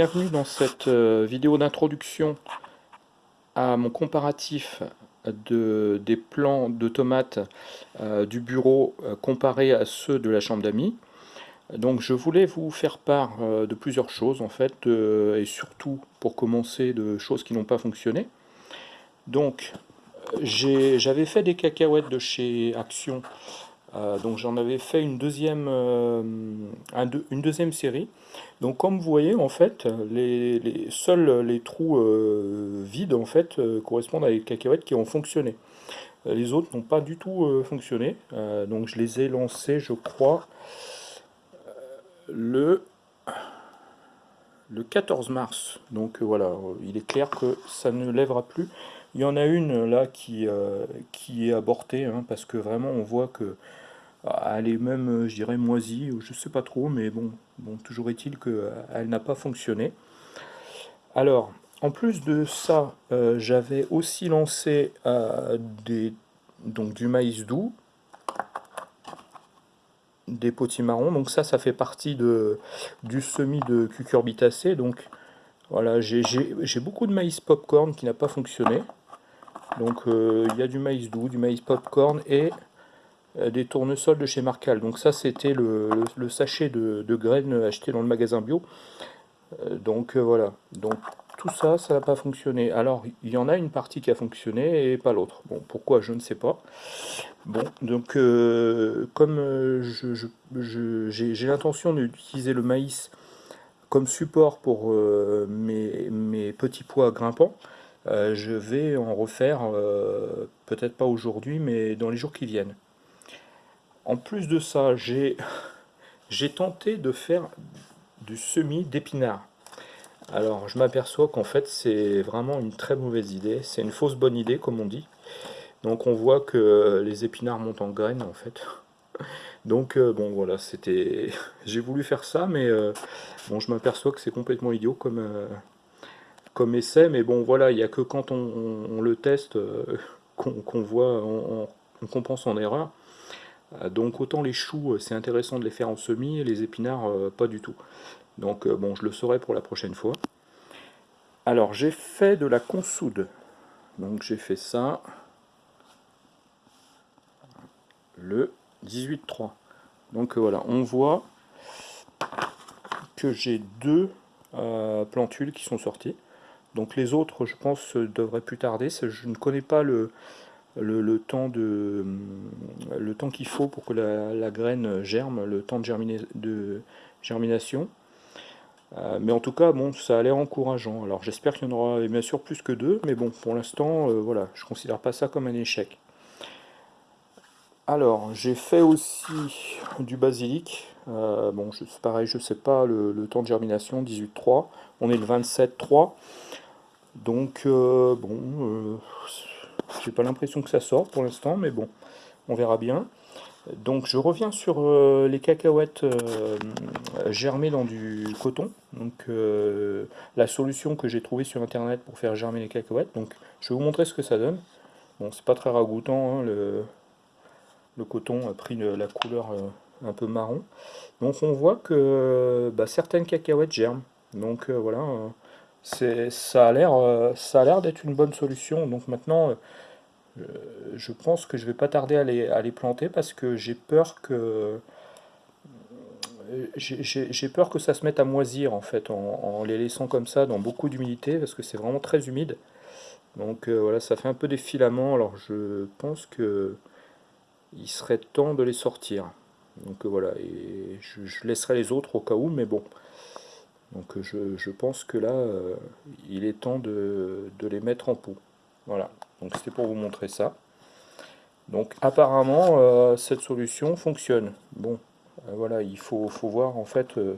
Bienvenue dans cette euh, vidéo d'introduction à mon comparatif de, des plants de tomates euh, du bureau euh, comparé à ceux de la chambre d'amis. Donc je voulais vous faire part de plusieurs choses en fait, et surtout pour commencer de choses qui n'ont pas fonctionné. Donc j'avais fait des cacahuètes de chez Action euh, donc j'en avais fait une deuxième, euh, une deuxième série. Donc comme vous voyez, en fait, les, seuls les trous euh, vides en fait correspondent à des cacahuètes qui ont fonctionné. Les autres n'ont pas du tout fonctionné. donc je les ai lancés, je crois, le, le 14 mars. Donc voilà, il est clair que ça ne lèvera plus. Il y en a une là qui, qui est abortée, hein, parce que vraiment on voit que elle est même, euh, je dirais, moisie, je sais pas trop, mais bon, bon toujours est-il qu'elle euh, n'a pas fonctionné. Alors, en plus de ça, euh, j'avais aussi lancé des, donc, du maïs doux, des potimarrons, donc ça, ça fait partie de, du semis de cucurbitacées, donc voilà, j'ai beaucoup de maïs popcorn qui n'a pas fonctionné, donc il y a du maïs doux, du maïs popcorn et des tournesols de chez Marcal. Donc ça c'était le, sachet de, graines acheté dans le magasin bio. Euh, donc euh, voilà, donc tout ça, ça n'a pas fonctionné. Alors il y en a une partie qui a fonctionné et pas l'autre. Bon, pourquoi je ne sais pas. Bon, donc comme j'ai l'intention d'utiliser le maïs comme support pour mes, petits pois grimpants, je vais en refaire, peut-être pas aujourd'hui, mais dans les jours qui viennent. En plus de ça, j'ai tenté de faire du semis d'épinards. Alors, je m'aperçois qu'en fait, c'est vraiment une très mauvaise idée. C'est une fausse bonne idée, comme on dit. Donc, on voit que les épinards montent en graines, en fait. Donc, euh, bon, voilà, c'était... J'ai voulu faire ça, mais euh, bon, je m'aperçois que c'est complètement idiot comme, euh, essai. Mais bon, voilà, il n'y a que quand on, le teste qu'on voit, on, on comprend son erreur. Euh, donc autant les choux, euh, c'est intéressant de les faire en semis, les épinards, euh, pas du tout. Donc bon, je le saurai pour la prochaine fois. Alors j'ai fait de la consoude. Donc j'ai fait ça le 18-3. Donc voilà, on voit que j'ai deux plantules qui sont sorties. Donc les autres, je pense, devraient plus tarder. Je ne connais pas le, le, temps, de, qu'il faut pour que la, graine germe, le temps de, germination. Euh, mais en tout cas, bon, ça a l'air encourageant. Alors j'espère qu'il y en aura bien sûr plus que deux, mais bon, pour l'instant, euh, voilà, je considère pas ça comme un échec. Alors, j'ai fait aussi du basilic. Euh, bon, c'est pareil, je sais pas le, le temps de germination, 18,3. On est le 27,3. Donc, bon, j'ai pas l'impression que ça sort pour l'instant, mais bon, on verra bien. Donc je reviens sur euh, les cacahuètes euh, germées dans du coton. Donc euh, la solution que j'ai trouvée sur internet pour faire germer les cacahuètes. Donc je vais vous montrer ce que ça donne. Bon, c'est pas très ragoûtant, hein, le, le, coton a pris la couleur un peu marron. Donc on voit que bah, certaines cacahuètes germent. Donc voilà, ça a l'air d'être une bonne solution. Donc maintenant euh, je pense que je vais pas tarder à les, planter parce que j'ai peur que euh, j'ai peur que ça se mette à moisir en fait en, les laissant comme ça dans beaucoup d'humidité parce que c'est vraiment très humide. Donc euh, voilà ça fait un peu des filaments. Alors je pense que il serait temps de les sortir. Donc voilà et je, laisserai les autres au cas où mais bon donc je, je pense que là il est temps de, de les mettre en pot voilà donc c'était pour vous montrer ça. Donc apparemment euh, cette solution fonctionne. Bon, euh, voilà, il faut, voir en fait euh,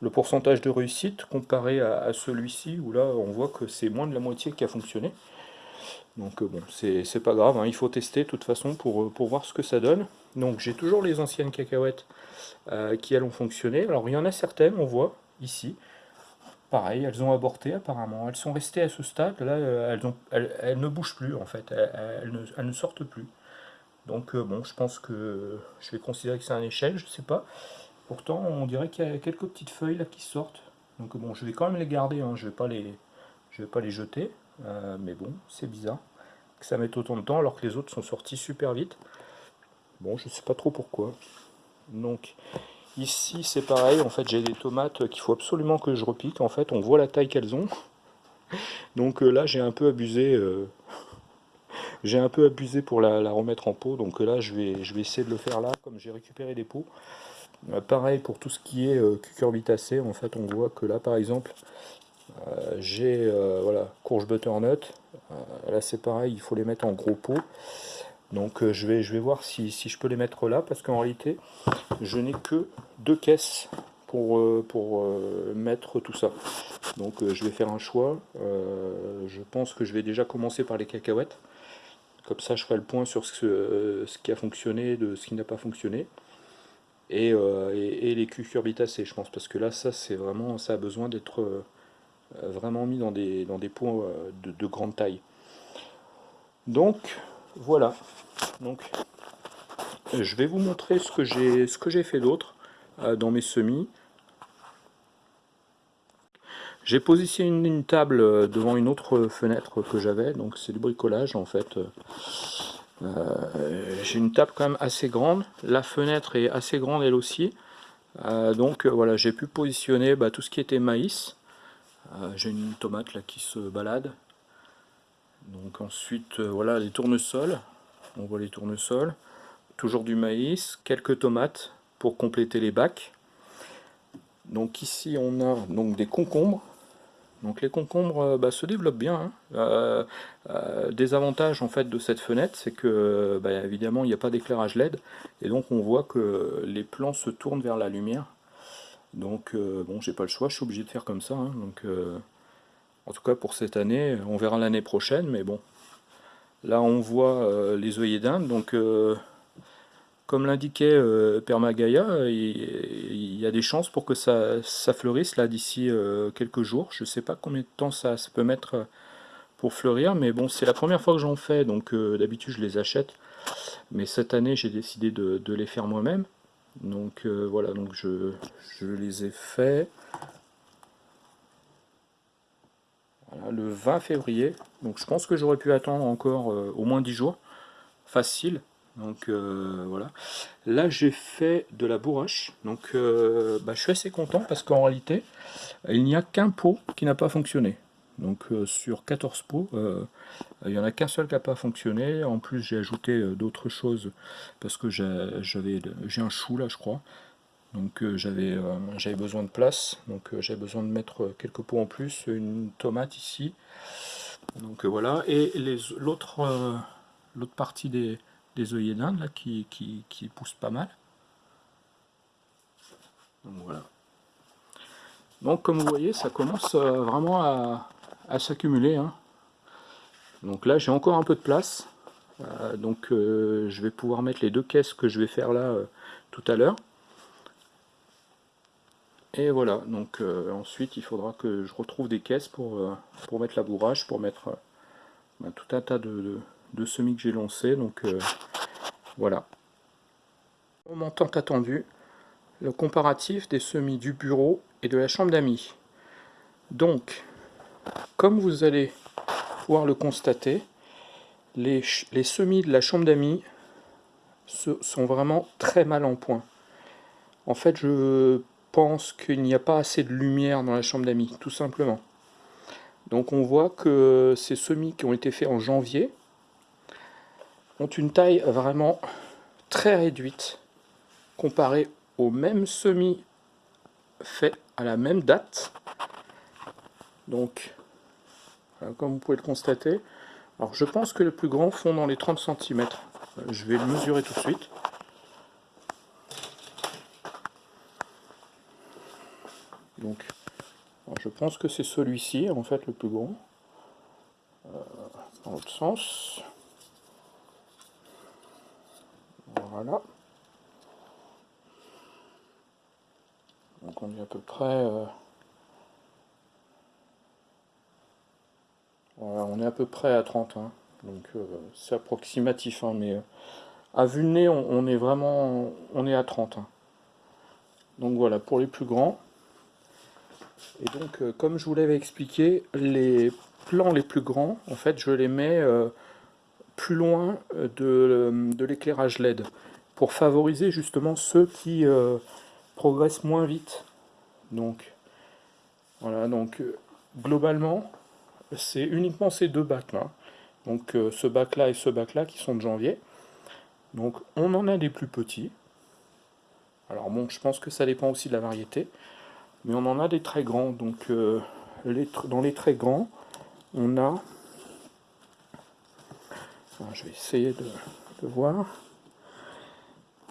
le pourcentage de réussite comparé à, celui-ci où là on voit que c'est moins de la moitié qui a fonctionné. Donc bon, c'est pas grave, hein, il faut tester de toute façon pour, pour voir ce que ça donne. Donc j'ai toujours les anciennes cacahuètes qui elles ont fonctionné. Alors il y en a certaines, on voit ici, pareil, elles ont avorté apparemment. Elles sont restées à ce stade, là, euh, elles, ne bougent plus en fait, elles, ne, sortent plus. Donc euh, bon, je pense que je vais considérer que c'est un échec, je sais pas. Pourtant, on dirait qu'il y a quelques petites feuilles là qui sortent. Donc bon, je vais quand même les garder, hein. je vais pas les, vais pas les jeter. Euh, mais bon, c'est bizarre que ça mette autant de temps alors que les autres sont sortis super vite. Bon, je sais pas trop pourquoi. Donc ici c'est pareil, en fait j'ai des tomates qu'il faut absolument que je repique. En fait, on voit la taille qu'elles ont. Donc euh, là j'ai un peu abusé. Euh, j'ai un peu abusé pour la, remettre en pot. Donc là je vais, je vais essayer de le faire là, comme j'ai récupéré des pots. pareil pour tout ce qui est cucurbitacé, en fait on voit que là par exemple euh, j'ai euh, voilà, courge butternut. Euh, là c'est pareil, il faut les mettre en gros pot. Donc je, vais, je vais voir si, je peux les mettre là, parce qu'en réalité, je n'ai que deux caisses pour, pour mettre tout ça. Donc je vais faire un choix. je pense que je vais déjà commencer par les cacahuètes. Comme ça, je ferai le point sur ce, ce qui a fonctionné, de ce qui n'a pas fonctionné. Et, et, les cucurbitacées, je pense, parce que là, ça, c'est vraiment, ça a besoin d'être euh, vraiment mis dans des, dans des pots euh, de, grande taille. Donc voilà. Donc je vais vous montrer ce que j'ai fait d'autre euh, dans mes semis. J'ai positionné une, table devant une autre fenêtre que j'avais, donc c'est du bricolage en fait. j'ai une table quand même assez grande, la fenêtre est assez grande elle aussi, donc voilà j'ai pu positionner bah, tout ce qui était maïs, euh, j'ai une tomate là qui se balade. Donc ensuite, euh, voilà les tournesols. On voit les tournesols. Toujours du maïs, quelques tomates pour compléter les bacs. Donc ici on a donc des concombres. Donc les concombres euh, bah, se développent bien. Hein. des avantages en fait de cette fenêtre, c'est que bah, évidemment il n'y a pas d'éclairage LED et donc on voit que les plants se tournent vers la lumière. Donc euh, bon, j'ai pas le choix, je suis obligé de faire comme ça. Hein. donc, euh, en tout cas pour cette année, on verra l'année prochaine, mais bon. Là on voit euh, les œillets d'Inde, donc comme l'indiquait Permagaya, il, y a des chances pour que ça, fleurisse là d'ici quelques jours. Je sais pas combien de temps ça, peut mettre pour fleurir, mais bon c'est la première fois que j'en fais, donc d'habitude je les achète. Mais cette année j'ai décidé de les faire moi-même. Donc euh, voilà, donc je, les ai faits le 20 février. Donc je pense que j'aurais pu attendre encore euh, au moins 10 jours. Facile. Donc euh, voilà. Là j'ai fait de la bourrache. Donc bah, je suis assez content parce qu'en réalité, il n'y a qu'un pot qui n'a pas fonctionné. Donc sur 14 pots, il n'y en a qu'un seul qui n'a pas fonctionné. En plus, j'ai ajouté euh, d'autres choses parce que j'ai un chou là, je crois. Donc euh, j'avais euh, j'avais besoin de place. Donc j'avais besoin de mettre quelques pots en plus. Une tomate ici. Donc voilà. Et l'autre partie des, des œillets d'Inde là qui, qui, pousse pas mal. Donc voilà. Donc comme vous voyez, ça commence vraiment à, à s'accumuler. Hein. Donc là j'ai encore un peu de place. Euh, donc euh, je vais pouvoir mettre les deux caisses que je vais faire là euh, tout à l'heure. Et voilà, donc ensuite il faudra que je retrouve des caisses pour, pour mettre la bourrage, pour mettre bah, tout un tas de, semis que j'ai lancés. Donc voilà. Moment tant attendu, le comparatif des semis du bureau et de la chambre d'amis. Donc, comme vous allez le constater, les, semis de la chambre d'amis sont vraiment très mal en point. En fait, je pense qu'il n'y a pas assez de lumière dans la chambre d'amis, tout simplement. Donc on voit que ces semis qui ont été faits en janvier ont une taille vraiment très réduite comparée aux mêmes semis faits à la même date. Donc euh, comme vous pouvez le constater. Alors je pense que les plus grands font dans les 30 cm. Euh, je vais le mesurer tout de suite. Donc, je pense que c'est celui-ci, en fait, le plus grand. Euh, dans l'autre sens. Voilà. Donc on est à peu près... on est à peu près à 30, hein. donc euh, c'est approximatif, hein, mais euh, à vue de nez, on, est vraiment on est à 30. Hein. Donc voilà, pour les plus grands. Et donc, euh, comme je vous l'avais expliqué, les plans les plus grands, en fait, je les mets euh, plus loin de, de l'éclairage LED pour favoriser justement ceux qui progressent moins vite. Donc, voilà, donc globalement, c'est uniquement ces deux bacs là. Donc ce bac là et ce bac là qui sont de janvier. Donc on en a des plus petits. Alors bon, je pense que ça dépend aussi de la variété. Mais on en a des très grands. Donc euh, dans les très grands, on a... je vais essayer de, voir.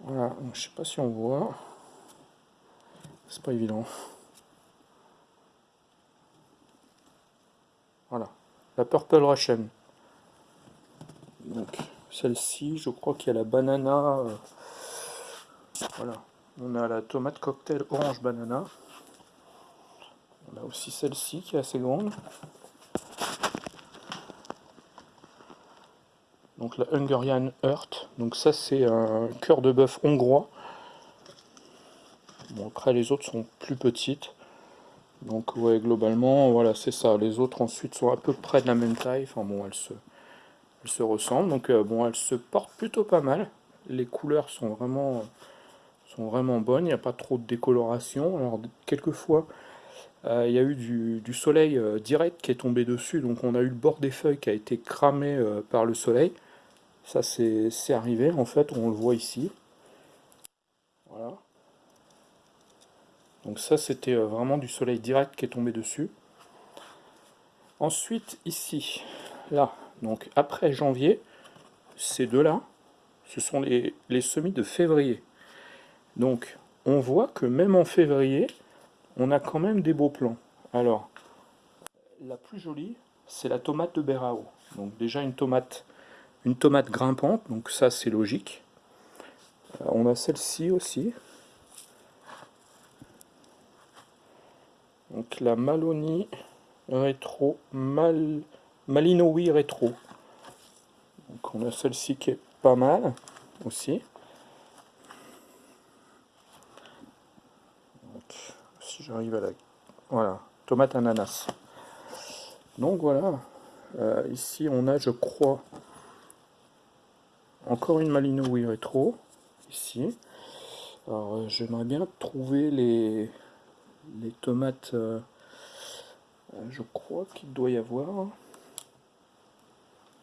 Voilà, donc, je sais pas si on voit. C'est pas évident. Voilà, la Purple Russian. Donc celle-ci, je crois qu'il y a la banana. Euh, voilà, on a la tomate cocktail orange banana. On a aussi celle-ci qui est assez grande. Donc la Hungarian Heart. Donc ça c'est un cœur de bœuf hongrois. Après les autres sont plus petites. Donc ouais globalement voilà c'est ça. Les autres ensuite sont à peu près de la même taille. Enfin bon elles se, elles se ressemblent. Donc euh, bon elles se portent plutôt pas mal. Les couleurs sont vraiment sont vraiment bonnes. Il n'y a pas trop de décoloration. Alors quelquefois euh, il y a eu du, soleil euh, direct qui est tombé dessus, donc on a eu le bord des feuilles qui a été cramé euh, par le soleil. Ça c'est arrivé, en fait, on le voit ici. Voilà. Donc ça c'était vraiment du soleil direct qui est tombé dessus. Ensuite ici, là, donc après janvier, ces deux-là, ce sont les, les semis de février. Donc on voit que même en février, on a quand même des beaux plans. Alors, la plus jolie, c'est la tomate de Berao. Donc déjà une tomate, une tomate grimpante, donc ça c'est logique. Euh, on a celle-ci aussi. Donc la Maloni rétro, Mal, rétro. Donc on a celle-ci qui est pas mal aussi. J'arrive à la... Voilà, tomate ananas. Donc voilà, euh, ici on a, je crois, encore une Malino rétro, ici. Alors euh, j'aimerais bien trouver les, les tomates, euh, je crois qu'il doit y avoir.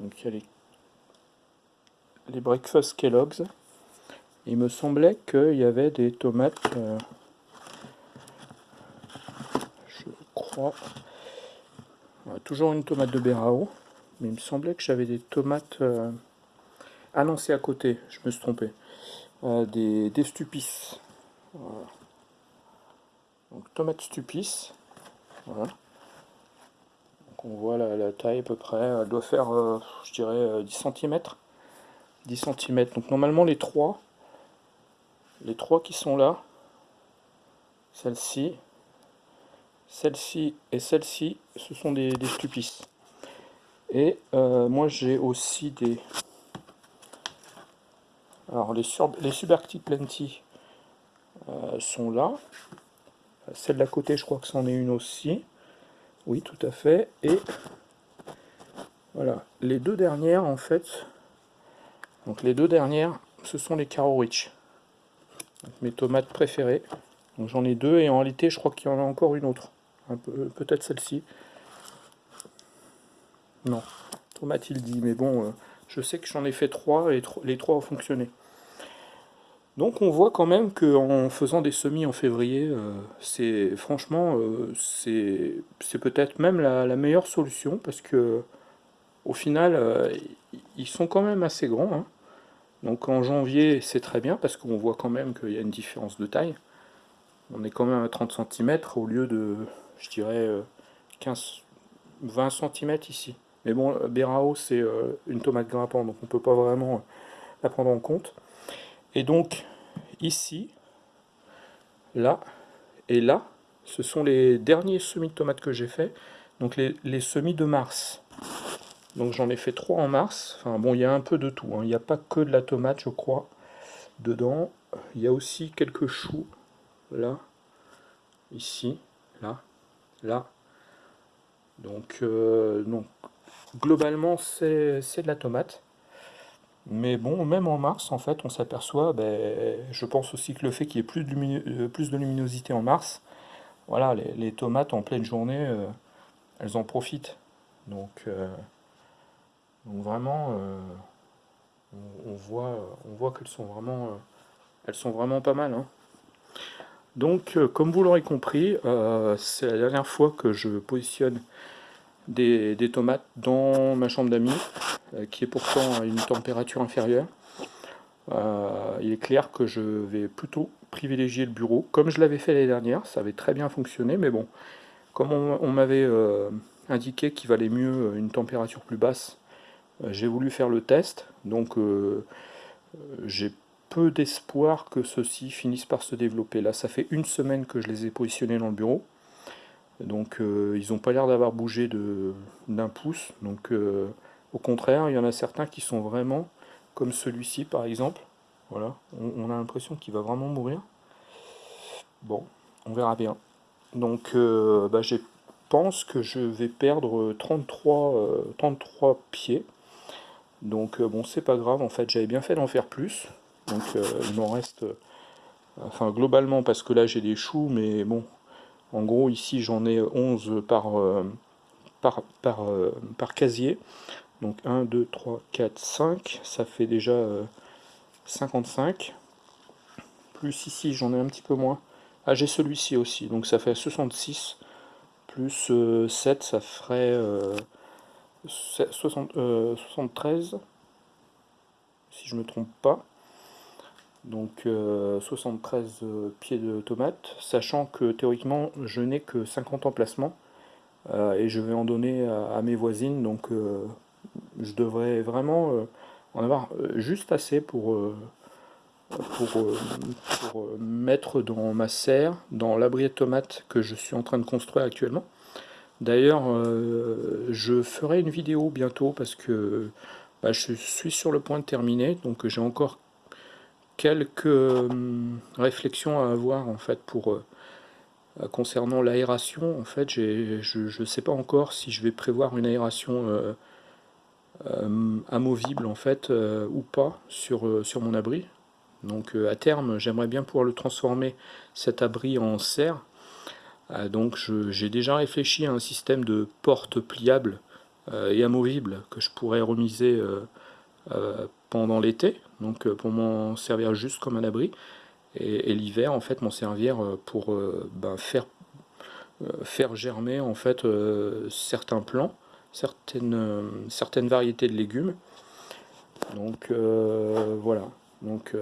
Donc il y a les, les Breakfast Kellogg's. Il me semblait qu'il y avait des tomates... toujours une tomate de Berao. Mais il me semblait que j'avais des tomates... Euh, à côté, je me suis trompé. Euh, des, stupis. Donc tomate. Donc on voit la, taille à peu près. Elle doit faire, euh, je dirais, 10 cm. 10 cm. Donc normalement les trois, les trois qui sont là, celle-ci, celle-ci et celle-ci, ce sont des, des stupices. Et euh, moi j'ai aussi des... Alors les, Subarctic Plenty euh, sont là. Celle d'à côté, je crois que c'en est une aussi. Oui, tout à fait. Et voilà, les deux dernières en fait, donc les deux dernières, ce sont les Caro Rich. mes tomates préférées. Donc j'en ai deux et en réalité je crois qu'il y en a encore une autre peut-être celle-ci. Non, il dit, mais bon, euh, je sais que j'en ai fait trois et les trois ont fonctionné. Donc on voit quand même qu'en faisant des semis en février, euh, c'est franchement, euh, c'est peut-être même la, meilleure solution parce que au final, ils sont quand même assez grands. Hein. Donc en janvier, c'est très bien parce qu'on voit quand même qu'il y a une différence de taille. On est quand même à 30 cm au lieu de je dirais 15, euh, 20 cm ici. Mais bon, Berao, c'est euh, une tomate grimpante, donc on ne peut pas vraiment euh, la prendre en compte. Et donc, ici, là, et là, ce sont les derniers semis de tomates que j'ai fait. Donc les, semis de mars. Donc j'en ai fait trois en mars. Enfin bon, il y a un peu de tout. Hein. Il n'y a pas que de la tomate, je crois, dedans. Il y a aussi quelques choux, là, ici, là. Donc, globalement, c'est de la tomate. Mais bon, même en mars, en fait, on s'aperçoit, ben, je pense aussi que le fait qu'il y ait plus de, plus de luminosité en mars, voilà, les, tomates en pleine journée, elles en profitent. Donc, donc vraiment, on, voit, on voit qu'elles sont vraiment, elles sont vraiment pas mal. Hein. Donc, euh, comme vous l'aurez compris, euh, c'est la dernière fois que je positionne des, tomates dans ma chambre d'amis, euh, qui est pourtant à une température inférieure. il est clair que je vais plutôt privilégier le bureau, comme je l'avais fait l'année dernière, ça avait très bien fonctionné, mais bon, comme on, m'avait indiqué qu'il valait mieux une température plus basse, j'ai voulu faire le test, donc j'ai peu d'espoir que ceux-ci finissent par se développer. Là, ça fait une semaine que je les ai positionnés dans le bureau. Donc, euh, ils n'ont pas l'air d'avoir bougé d'un pouce. Donc, euh, au contraire, il y en a certains qui sont vraiment comme celui-ci, par exemple. Voilà, on, a l'impression qu'il va vraiment mourir. Bon, on verra bien. Donc, euh, bah, je pense que je vais perdre 33, 33 pieds. Donc, bon, c'est pas grave. En fait, j'avais bien fait d'en faire plus. Donc euh, il m'en reste, euh, enfin globalement parce que là j'ai des choux, mais bon, en gros ici j'en ai 11 par, euh, par, par, par, casier. Donc 1, 2, 3, 4, 5, ça fait déjà 55. Plus ici j'en ai un petit peu moins. Ah j'ai celui-ci aussi, donc ça fait 66. Plus 7, ça ferait 73, si je me trompe pas donc 73 euh, euh, pieds de tomates, sachant que théoriquement je n'ai que 50 emplacements euh, et je vais en donner à, mes voisines, donc je devrais vraiment en avoir juste assez pour, pour, mettre dans ma serre, dans l'abri de tomates que je suis en train de construire actuellement. D'ailleurs, je ferai une vidéo bientôt parce que bah, je suis sur le point de terminer, donc j'ai encore quelques hum, réflexions à avoir en fait pour euh, concernant l'aération. En fait, je ne sais pas encore si je vais prévoir une aération euh, amovible en fait euh, ou pas sur, sur mon abri. Donc à terme, j'aimerais bien pouvoir le transformer cet abri en serre. donc j'ai déjà réfléchi à un système de porte pliable et amovible que je pourrais remiser pendant l'été, donc euh, pour m'en servir juste comme un abri, et, l'hiver en fait m'en servir euh, pour euh, ben, faire, faire germer en fait certains plants, certaines, certaines variétés de légumes. Donc voilà, donc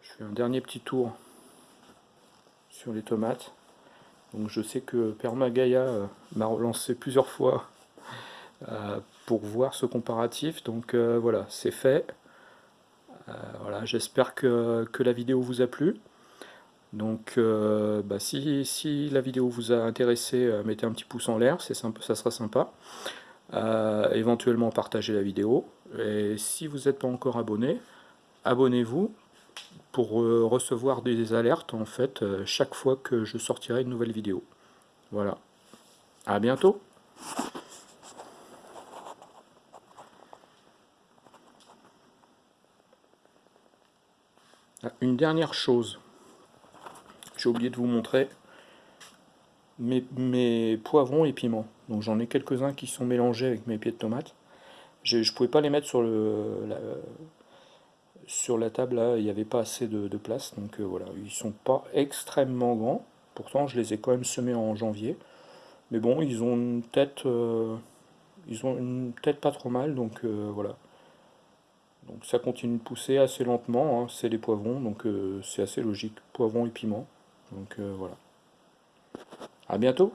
je fais un dernier petit tour sur les tomates. Donc je sais que Permagaia m'a relancé plusieurs fois pour voir ce comparatif. Donc euh, voilà, c'est fait. Euh, voilà, j'espère que, la vidéo vous a plu. Donc euh, bah, si, si, la vidéo vous a intéressé, mettez un petit pouce en l'air, ça sera sympa. éventuellement partagez la vidéo. Et si vous n'êtes pas encore abonné, abonnez-vous pour recevoir des alertes en fait chaque fois que je sortirai une nouvelle vidéo. Voilà. À bientôt une dernière chose, j'ai oublié de vous montrer mes, poivrons et piments. Donc j'en ai quelques-uns qui sont mélangés avec mes pieds de tomates. Je ne pouvais pas les mettre sur, le, la, sur la table, il n'y avait pas assez de, place. Donc euh, voilà, ils sont pas extrêmement grands. Pourtant, je les ai quand même semés en janvier. Mais bon, ils ont une tête, euh, ils ont une tête pas trop mal, donc euh, voilà. Donc ça continue de pousser assez lentement, hein. c'est les poivrons, donc euh, c'est assez logique, poivrons et piments. Donc euh, voilà. À bientôt